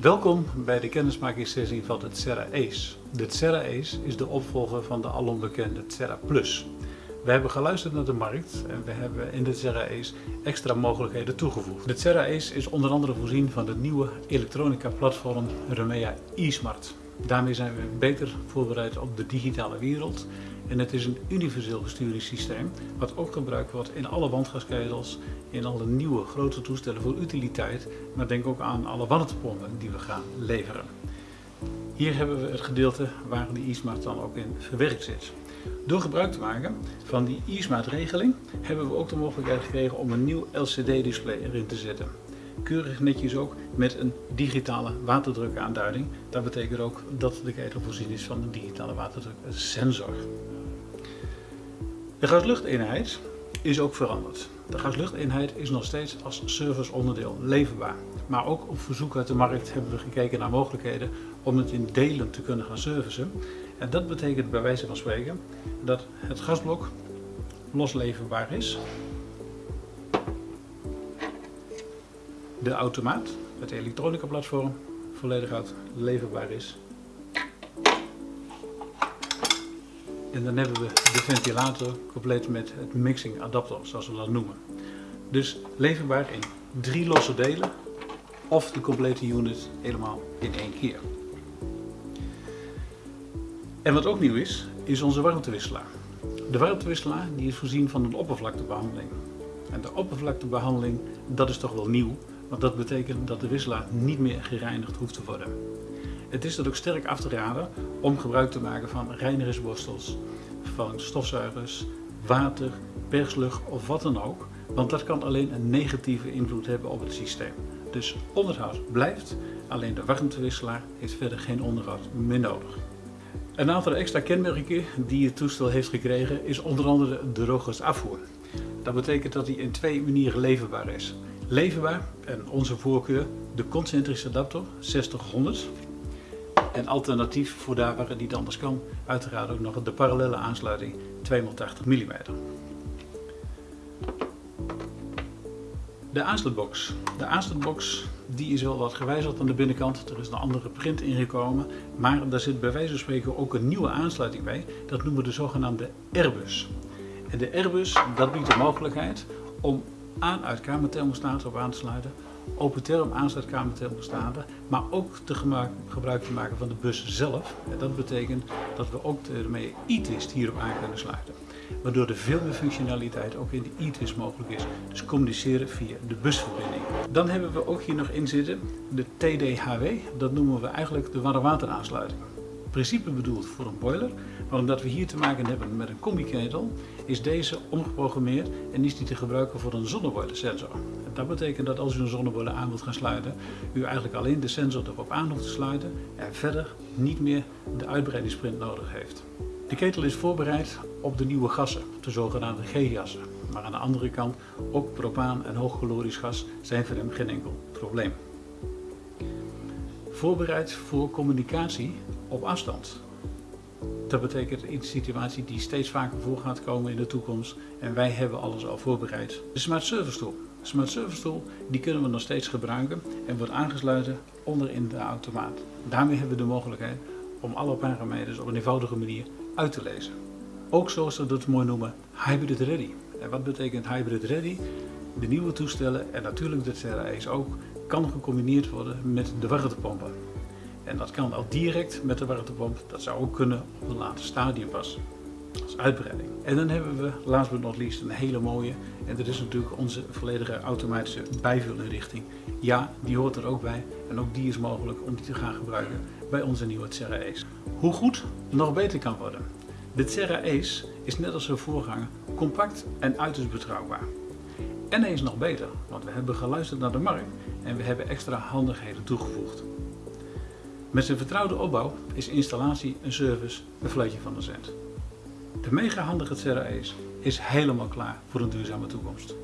Welkom bij de kennismakingssessie van het Terra Ace. De Terra Ace is de opvolger van de alombekende Terra Plus. We hebben geluisterd naar de markt en we hebben in de Terra Ace extra mogelijkheden toegevoegd. De Terra Ace is onder andere voorzien van de nieuwe elektronica platform Remea eSmart. Daarmee zijn we beter voorbereid op de digitale wereld en het is een universeel besturingssysteem wat ook gebruikt wordt in alle wandgaskezels, in alle nieuwe grote toestellen voor utiliteit, maar denk ook aan alle warmtepompen die we gaan leveren. Hier hebben we het gedeelte waar de e-smart dan ook in verwerkt zit. Door gebruik te maken van die e-smart regeling hebben we ook de mogelijkheid gekregen om een nieuw LCD display erin te zetten. Keurig netjes ook met een digitale waterdrukaanduiding. Dat betekent ook dat de ketel voorzien is van een digitale waterdruksensor. De gasluchteenheid is ook veranderd. De gasluchteenheid is nog steeds als serviceonderdeel leverbaar. Maar ook op verzoek uit de markt hebben we gekeken naar mogelijkheden om het in delen te kunnen gaan servicen. En dat betekent bij wijze van spreken dat het gasblok losleverbaar is. De automaat, het elektronica platform, volledig uit leverbaar is. En dan hebben we de ventilator compleet met het mixing adapter, zoals we dat noemen. Dus leverbaar in drie losse delen of de complete unit helemaal in één keer. En wat ook nieuw is, is onze warmtewisselaar. De warmtewisselaar die is voorzien van een oppervlaktebehandeling. En de oppervlaktebehandeling, dat is toch wel nieuw, want dat betekent dat de wisselaar niet meer gereinigd hoeft te worden. Het is dan ook sterk af te raden om gebruik te maken van reinigersborstels, van stofzuigers, water, perslucht of wat dan ook, want dat kan alleen een negatieve invloed hebben op het systeem. Dus onderhoud blijft, alleen de warmtewisselaar heeft verder geen onderhoud meer nodig. Een aantal extra kenmerken die het toestel heeft gekregen is onder andere de Rogers afvoer. Dat betekent dat hij in twee manieren leverbaar is. Leverbaar, en onze voorkeur, de concentrische adapter 60-100. En alternatief voor daar waar het niet anders kan, uiteraard ook nog de parallele aansluiting 280 mm. De aansluitbox. De aansluitbox die is wel wat gewijzigd aan de binnenkant. Er is een andere print ingekomen. Maar daar zit bij wijze van spreken ook een nieuwe aansluiting bij. Dat noemen we de zogenaamde Airbus. En de Airbus dat biedt de mogelijkheid om aan-uit kamerthermostaten op aan te sluiten. Open aansluitkamerthermostaten. Maar ook te gebruik te maken van de bus zelf. Dat betekent dat we ook ermee e-twist hierop aan kunnen sluiten waardoor er veel meer functionaliteit ook in de e-twist mogelijk is. Dus communiceren via de busverbinding. Dan hebben we ook hier nog in zitten de TDHW, dat noemen we eigenlijk de warme wateraansluiting. Principe bedoeld voor een boiler, maar omdat we hier te maken hebben met een combiketel, is deze omgeprogrammeerd en is die te gebruiken voor een zonneboilersensor. Dat betekent dat als u een zonneboiler aan wilt gaan sluiten, u eigenlijk alleen de sensor erop aan hoeft te sluiten en verder niet meer de uitbreidingssprint nodig heeft. De ketel is voorbereid op de nieuwe gassen, de zogenaamde G-gassen. Maar aan de andere kant, ook propaan en hoogcalorisch gas zijn voor hem geen enkel probleem. Voorbereid voor communicatie op afstand. Dat betekent een situatie die steeds vaker voor gaat komen in de toekomst en wij hebben alles al voorbereid. De Smart Service Tool. De Smart Service Tool die kunnen we nog steeds gebruiken en wordt aangesloten onder in de automaat. Daarmee hebben we de mogelijkheid om alle parameters op een eenvoudige manier uit te lezen. Ook zoals ze dat mooi noemen, hybrid ready. En wat betekent hybrid ready? De nieuwe toestellen en natuurlijk de Ace ook, kan gecombineerd worden met de warmtepompen. En dat kan al direct met de warmtepomp, dat zou ook kunnen op een later stadium pas, als uitbreiding. En dan hebben we, last but not least, een hele mooie, en dat is natuurlijk onze volledige automatische bijvulinrichting. Ja, die hoort er ook bij en ook die is mogelijk om die te gaan gebruiken bij onze nieuwe Terra Ace. Hoe goed nog beter kan worden. De Terra Ace is net als zijn voorganger compact en uiterst betrouwbaar. En is nog beter, want we hebben geluisterd naar de markt en we hebben extra handigheden toegevoegd. Met zijn vertrouwde opbouw is installatie en service een fluitje van de cent. De mega handige Terra Ace is helemaal klaar voor een duurzame toekomst.